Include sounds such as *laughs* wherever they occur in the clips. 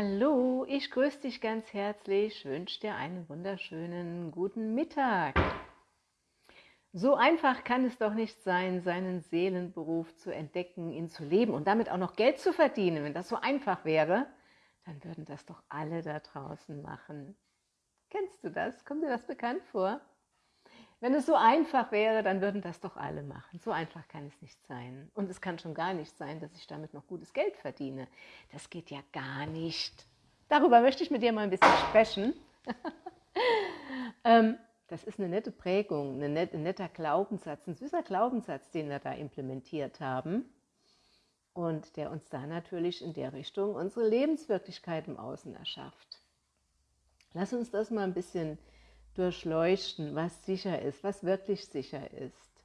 Hallo, ich grüße dich ganz herzlich, wünsche dir einen wunderschönen guten Mittag. So einfach kann es doch nicht sein, seinen Seelenberuf zu entdecken, ihn zu leben und damit auch noch Geld zu verdienen. Wenn das so einfach wäre, dann würden das doch alle da draußen machen. Kennst du das? Kommt dir das bekannt vor? Wenn es so einfach wäre, dann würden das doch alle machen. So einfach kann es nicht sein. Und es kann schon gar nicht sein, dass ich damit noch gutes Geld verdiene. Das geht ja gar nicht. Darüber möchte ich mit dir mal ein bisschen sprechen. *laughs* ähm, das ist eine nette Prägung, ein netter Glaubenssatz, ein süßer Glaubenssatz, den wir da implementiert haben und der uns da natürlich in der Richtung unsere Lebenswirklichkeit im Außen erschafft. Lass uns das mal ein bisschen durchleuchten, was sicher ist, was wirklich sicher ist.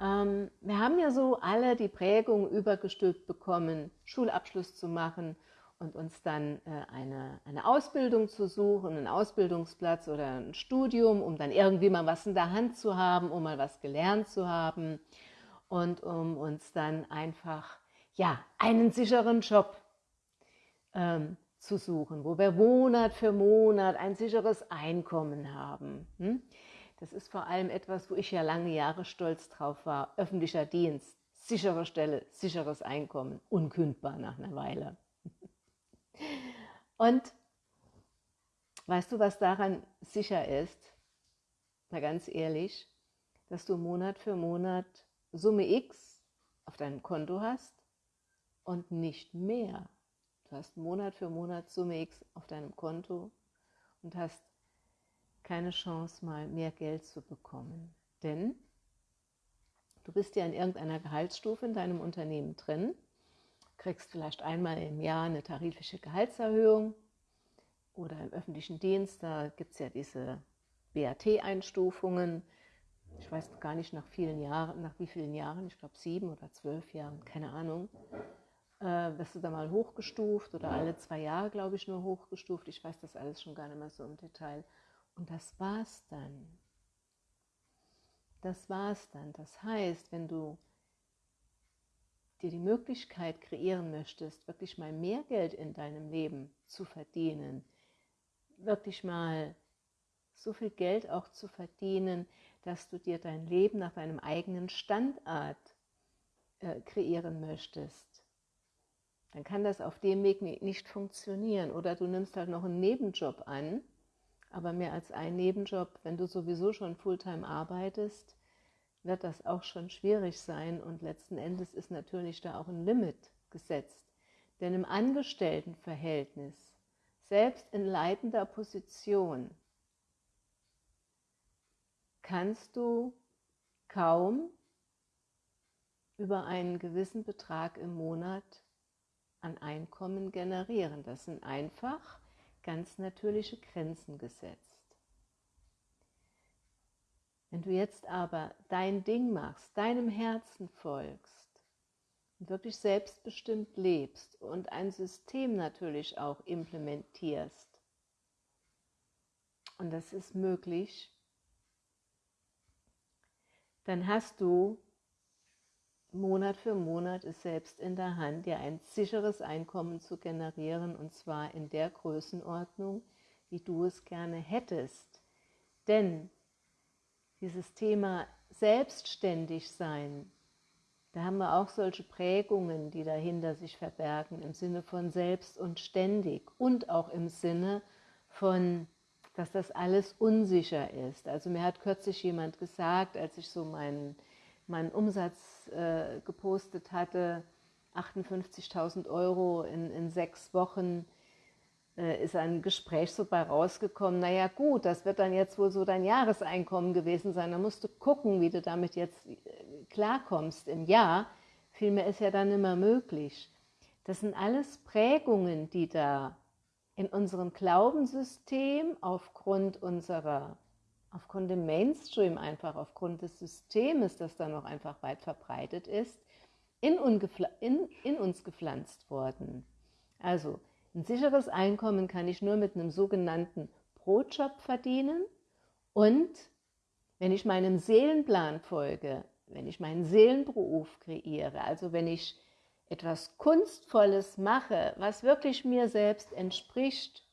Ähm, wir haben ja so alle die Prägung übergestülpt bekommen, Schulabschluss zu machen und uns dann äh, eine, eine Ausbildung zu suchen, einen Ausbildungsplatz oder ein Studium, um dann irgendwie mal was in der Hand zu haben, um mal was gelernt zu haben und um uns dann einfach ja, einen sicheren Job ähm, zu suchen, wo wir Monat für Monat ein sicheres Einkommen haben. Hm? Das ist vor allem etwas, wo ich ja lange Jahre stolz drauf war. Öffentlicher Dienst, sichere Stelle, sicheres Einkommen, unkündbar nach einer Weile. *laughs* Und weißt du, was daran sicher ist? Mal ganz ehrlich, dass du Monat für Monat Summe X auf deinem Konto hast und nicht mehr. Du hast Monat für Monat Summe X auf deinem Konto und hast keine Chance, mal mehr Geld zu bekommen. Denn du bist ja in irgendeiner Gehaltsstufe in deinem Unternehmen drin, kriegst vielleicht einmal im Jahr eine tarifliche Gehaltserhöhung oder im öffentlichen Dienst, da gibt es ja diese BAT-Einstufungen. Ich weiß gar nicht nach vielen Jahren, nach wie vielen Jahren, ich glaube sieben oder zwölf Jahren, keine Ahnung äh, wirst du da mal hochgestuft oder alle zwei Jahre, glaube ich, nur hochgestuft. Ich weiß das alles schon gar nicht mehr so im Detail. Und das war's dann. Das war's dann. Das heißt, wenn du dir die Möglichkeit kreieren möchtest, wirklich mal mehr Geld in deinem Leben zu verdienen, wirklich mal so viel Geld auch zu verdienen, dass du dir dein Leben nach deinem eigenen Standard äh, kreieren möchtest, dann kann das auf dem Weg nicht funktionieren. Oder du nimmst halt noch einen Nebenjob an, aber mehr als einen Nebenjob, wenn du sowieso schon Fulltime arbeitest, wird das auch schon schwierig sein und letzten Endes ist natürlich da auch ein Limit gesetzt. Denn im Angestelltenverhältnis, selbst in leitender Position, kannst du kaum über einen gewissen Betrag im Monat an Einkommen generieren. Das sind einfach ganz natürliche Grenzen gesetzt. Wenn du jetzt aber dein Ding machst, deinem Herzen folgst und wirklich selbstbestimmt lebst und ein System natürlich auch implementierst, und das ist möglich, dann hast du Monat für Monat ist selbst in der Hand, dir ein sicheres Einkommen zu generieren und zwar in der Größenordnung, wie du es gerne hättest. Denn dieses Thema selbstständig sein, da haben wir auch solche Prägungen, die dahinter sich verbergen, im Sinne von selbst und ständig und auch im Sinne von, dass das alles unsicher ist. Also mir hat kürzlich jemand gesagt, als ich so meinen meinen Umsatz äh, gepostet hatte, 58.000 Euro in, in sechs Wochen, äh, ist ein Gespräch so bei rausgekommen, naja gut, das wird dann jetzt wohl so dein Jahreseinkommen gewesen sein, da musst du gucken, wie du damit jetzt äh, klarkommst im Jahr. Vielmehr ist ja dann immer möglich. Das sind alles Prägungen, die da in unserem Glaubenssystem aufgrund unserer aufgrund dem Mainstream einfach, aufgrund des Systems, das da noch einfach weit verbreitet ist, in, in, in uns gepflanzt worden. Also ein sicheres Einkommen kann ich nur mit einem sogenannten Brotjob verdienen und wenn ich meinem Seelenplan folge, wenn ich meinen Seelenberuf kreiere, also wenn ich etwas Kunstvolles mache, was wirklich mir selbst entspricht,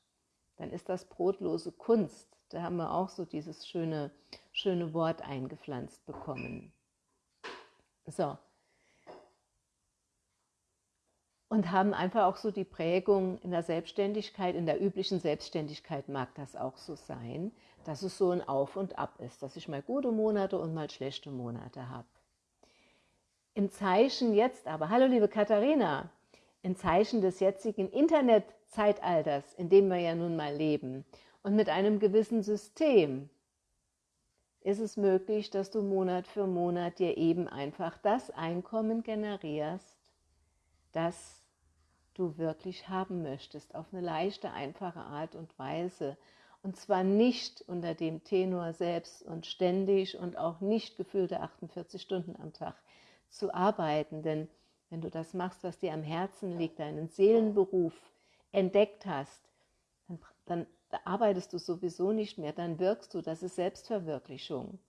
dann ist das brotlose Kunst. Da haben wir auch so dieses schöne, schöne Wort eingepflanzt bekommen. So. Und haben einfach auch so die Prägung in der Selbstständigkeit, in der üblichen Selbstständigkeit mag das auch so sein, dass es so ein Auf und Ab ist, dass ich mal gute Monate und mal schlechte Monate habe. Im Zeichen jetzt aber, hallo liebe Katharina, im Zeichen des jetzigen Internetzeitalters, in dem wir ja nun mal leben und mit einem gewissen System, ist es möglich, dass du Monat für Monat dir eben einfach das Einkommen generierst, das du wirklich haben möchtest, auf eine leichte, einfache Art und Weise. Und zwar nicht unter dem Tenor selbst und ständig und auch nicht gefühlte 48 Stunden am Tag, zu arbeiten. Denn wenn du das machst, was dir am Herzen liegt, deinen Seelenberuf entdeckt hast, dann, dann arbeitest du sowieso nicht mehr, dann wirkst du, das ist Selbstverwirklichung.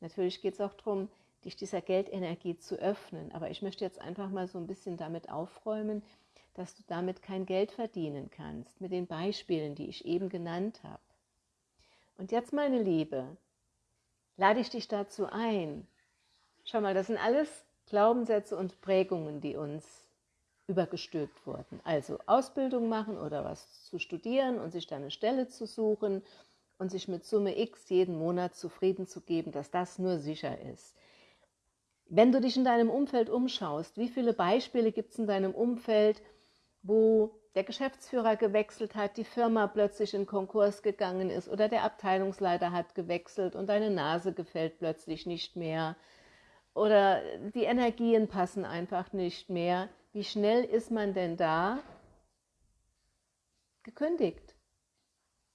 Natürlich geht es auch darum, dich dieser Geldenergie zu öffnen, aber ich möchte jetzt einfach mal so ein bisschen damit aufräumen, dass du damit kein Geld verdienen kannst, mit den Beispielen, die ich eben genannt habe. Und jetzt, meine Liebe, lade ich dich dazu ein. Schau mal, das sind alles Glaubenssätze und Prägungen, die uns übergestülpt wurden. Also Ausbildung machen oder was zu studieren und sich dann eine Stelle zu suchen und sich mit Summe X jeden Monat zufrieden zu geben, dass das nur sicher ist. Wenn du dich in deinem Umfeld umschaust, wie viele Beispiele gibt es in deinem Umfeld, wo der Geschäftsführer gewechselt hat, die Firma plötzlich in Konkurs gegangen ist oder der Abteilungsleiter hat gewechselt und deine Nase gefällt plötzlich nicht mehr oder die Energien passen einfach nicht mehr. Wie schnell ist man denn da gekündigt?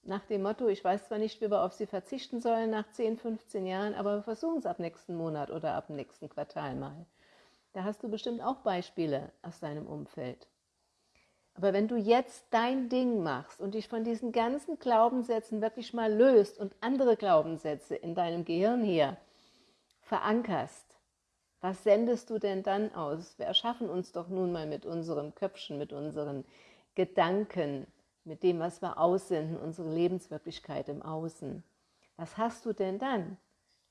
Nach dem Motto, ich weiß zwar nicht, wie wir auf sie verzichten sollen nach 10, 15 Jahren, aber wir versuchen es ab nächsten Monat oder ab nächsten Quartal mal. Da hast du bestimmt auch Beispiele aus deinem Umfeld. Aber wenn du jetzt dein Ding machst und dich von diesen ganzen Glaubenssätzen wirklich mal löst und andere Glaubenssätze in deinem Gehirn hier verankerst, was sendest du denn dann aus? Wir erschaffen uns doch nun mal mit unserem Köpfchen, mit unseren Gedanken, mit dem, was wir aussenden, unsere Lebenswirklichkeit im Außen. Was hast du denn dann?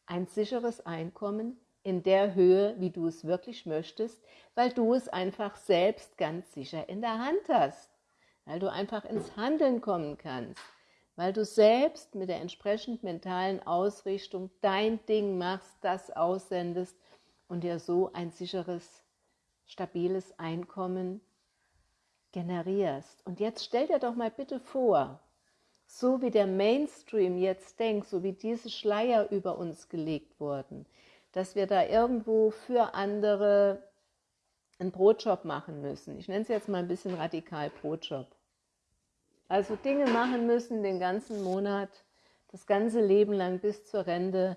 Ein sicheres Einkommen in der Höhe, wie du es wirklich möchtest, weil du es einfach selbst ganz sicher in der Hand hast, weil du einfach ins Handeln kommen kannst, weil du selbst mit der entsprechend mentalen Ausrichtung dein Ding machst, das aussendest und dir so ein sicheres, stabiles Einkommen generierst. Und jetzt stell dir doch mal bitte vor, so wie der Mainstream jetzt denkt, so wie diese Schleier über uns gelegt wurden, dass wir da irgendwo für andere einen Brotjob machen müssen. Ich nenne es jetzt mal ein bisschen radikal Brotjob. Also Dinge machen müssen den ganzen Monat, das ganze Leben lang bis zur Rente,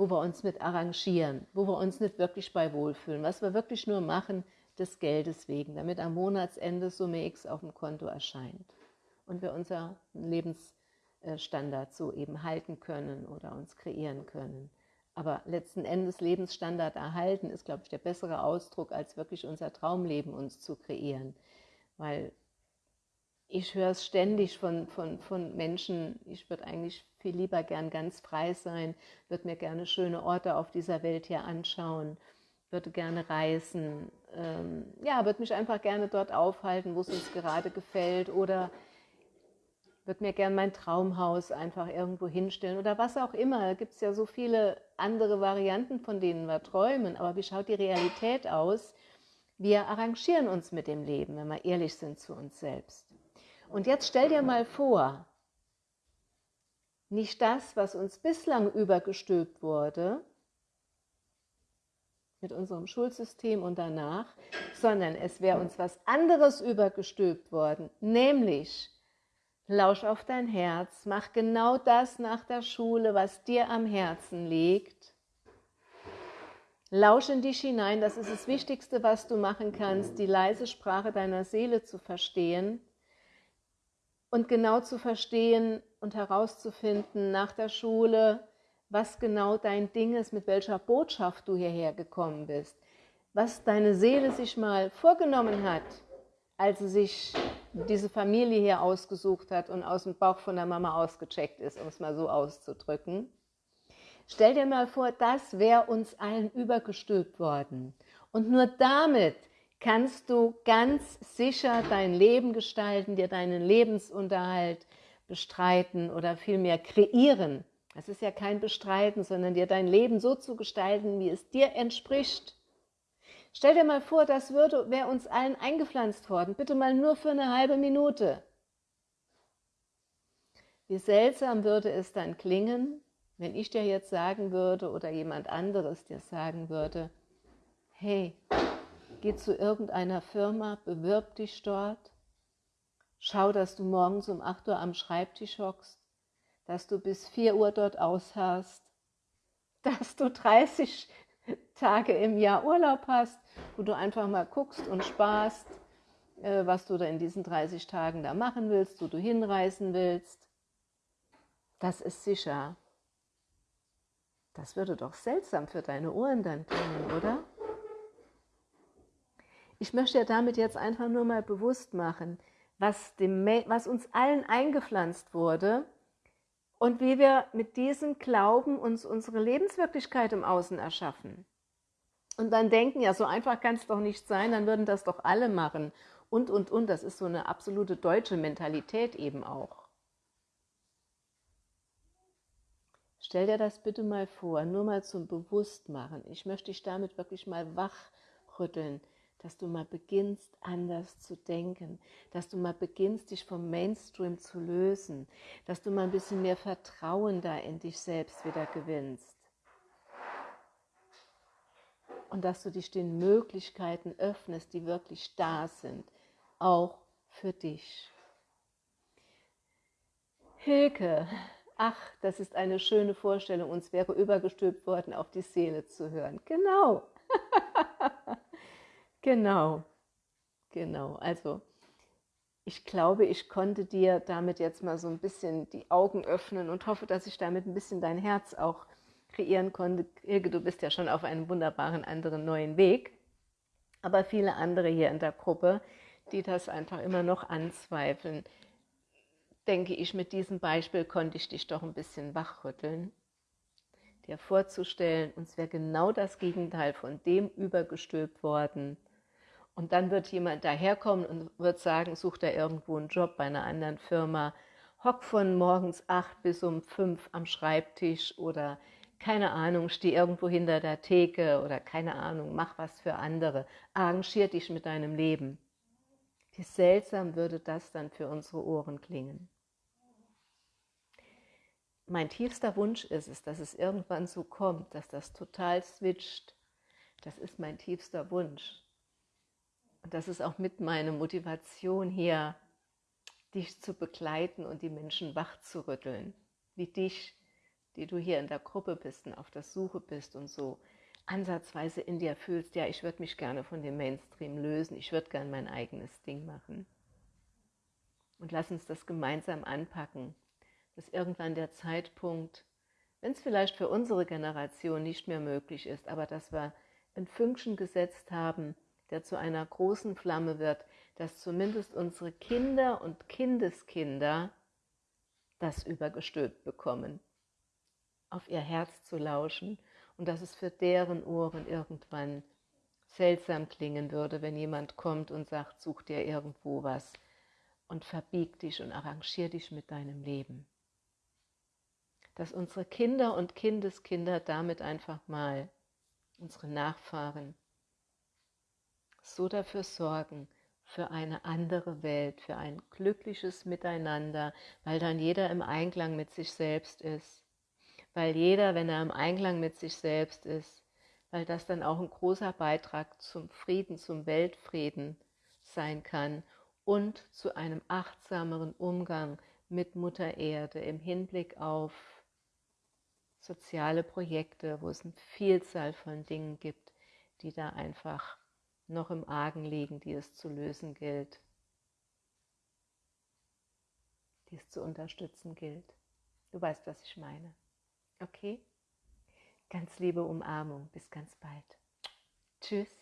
wo wir uns mit arrangieren, wo wir uns nicht wirklich bei wohlfühlen, was wir wirklich nur machen des Geldes wegen, damit am Monatsende Summe X auf dem Konto erscheint und wir unser Lebensstandard so eben halten können oder uns kreieren können. Aber letzten Endes Lebensstandard erhalten ist, glaube ich, der bessere Ausdruck, als wirklich unser Traumleben uns zu kreieren. Weil ich höre es ständig von, von, von Menschen, ich würde eigentlich viel lieber gern ganz frei sein, würde mir gerne schöne Orte auf dieser Welt hier anschauen, würde gerne reisen, ähm, ja, würde mich einfach gerne dort aufhalten, wo es uns gerade gefällt oder würde mir gerne mein Traumhaus einfach irgendwo hinstellen oder was auch immer. Da gibt es ja so viele andere Varianten, von denen wir träumen, aber wie schaut die Realität aus? Wir arrangieren uns mit dem Leben, wenn wir ehrlich sind zu uns selbst. Und jetzt stell dir mal vor, nicht das, was uns bislang übergestülpt wurde, mit unserem Schulsystem und danach, sondern es wäre uns was anderes übergestülpt worden, nämlich lausch auf dein Herz, mach genau das nach der Schule, was dir am Herzen liegt. Lausch in dich hinein, das ist das Wichtigste, was du machen kannst, die leise Sprache deiner Seele zu verstehen und genau zu verstehen und herauszufinden nach der Schule, was genau dein Ding ist, mit welcher Botschaft du hierher gekommen bist. was deine Seele sich mal vorgenommen hat, als sie sich diese Familie hier ausgesucht hat und aus dem Bauch von der Mama ausgecheckt ist, um es mal so auszudrücken. Stell dir mal vor, das wäre uns allen übergestülpt worden. Und nur damit kannst du ganz sicher dein Leben gestalten, dir deinen Lebensunterhalt bestreiten oder vielmehr kreieren. Das ist ja kein Bestreiten, sondern dir dein Leben so zu gestalten, wie es dir entspricht. Stell dir mal vor, das wäre uns allen eingepflanzt worden, bitte mal nur für eine halbe Minute. Wie seltsam würde es dann klingen, wenn ich dir jetzt sagen würde oder jemand anderes dir sagen würde, hey, geh zu irgendeiner Firma, bewirb dich dort, schau, dass du morgens um 8 Uhr am Schreibtisch hockst, dass du bis 4 Uhr dort ausharrst, *laughs* dass du 30 Tage im Jahr Urlaub hast, wo du einfach mal guckst und sparst, äh, was du da in diesen 30 Tagen da machen willst, wo du hinreisen willst. Das ist sicher. Das würde doch seltsam für deine Ohren dann klingen, oder? Ich möchte ja damit jetzt einfach nur mal bewusst machen, was, dem, was uns allen eingepflanzt wurde und wie wir mit diesem Glauben uns unsere Lebenswirklichkeit im Außen erschaffen. Und dann denken, ja, so einfach kann es doch nicht sein, dann würden das doch alle machen. Und, und, und, das ist so eine absolute deutsche Mentalität eben auch. Stell dir das bitte mal vor, nur mal zum Bewusstmachen. Ich möchte dich damit wirklich mal wachrütteln dass du mal beginnst, anders zu denken, dass du mal beginnst, dich vom Mainstream zu lösen, dass du mal ein bisschen mehr Vertrauen da in dich selbst wieder gewinnst. Und dass du dich den Möglichkeiten öffnest, die wirklich da sind, auch für dich. Hilke, ach, das ist eine schöne Vorstellung, uns wäre übergestülpt worden, auf die Seele zu hören. Genau. *laughs* Genau, genau. Also ich glaube, ich konnte dir damit jetzt mal so ein bisschen die Augen öffnen und hoffe, dass ich damit ein bisschen dein Herz auch kreieren konnte. Ilge, du bist ja schon auf einem wunderbaren anderen neuen Weg. Aber viele andere hier in der Gruppe, die das einfach immer noch anzweifeln, denke ich, mit diesem Beispiel konnte ich dich doch ein bisschen wachrütteln. Dir vorzustellen, uns wäre genau das Gegenteil von dem übergestülpt worden, und dann wird jemand daherkommen und wird sagen, sucht er irgendwo einen Job bei einer anderen Firma, hock von morgens acht bis um fünf am Schreibtisch oder keine Ahnung, steh irgendwo hinter der Theke oder keine Ahnung, mach was für andere, arrangier dich mit deinem Leben. Wie seltsam würde das dann für unsere Ohren klingen. Mein tiefster Wunsch ist es, dass es irgendwann so kommt, dass das total switcht. Das ist mein tiefster Wunsch. Und das ist auch mit meiner Motivation hier, dich zu begleiten und die Menschen wach zu rütteln, wie dich, die du hier in der Gruppe bist und auf der Suche bist und so ansatzweise in dir fühlst, ja, ich würde mich gerne von dem Mainstream lösen, ich würde gerne mein eigenes Ding machen. Und lass uns das gemeinsam anpacken, dass irgendwann der Zeitpunkt, wenn es vielleicht für unsere Generation nicht mehr möglich ist, aber dass wir ein Fünkchen gesetzt haben, der zu einer großen Flamme wird, dass zumindest unsere Kinder und Kindeskinder das übergestülpt bekommen, auf ihr Herz zu lauschen und dass es für deren Ohren irgendwann seltsam klingen würde, wenn jemand kommt und sagt, such dir irgendwo was und verbieg dich und arrangier dich mit deinem Leben. Dass unsere Kinder und Kindeskinder damit einfach mal, unsere Nachfahren, so dafür sorgen, für eine andere Welt, für ein glückliches Miteinander, weil dann jeder im Einklang mit sich selbst ist. Weil jeder, wenn er im Einklang mit sich selbst ist, weil das dann auch ein großer Beitrag zum Frieden, zum Weltfrieden sein kann und zu einem achtsameren Umgang mit Mutter Erde im Hinblick auf soziale Projekte, wo es eine Vielzahl von Dingen gibt, die da einfach noch im Argen liegen, die es zu lösen gilt, die es zu unterstützen gilt. Du weißt, was ich meine. Okay? Ganz liebe Umarmung. Bis ganz bald. Tschüss.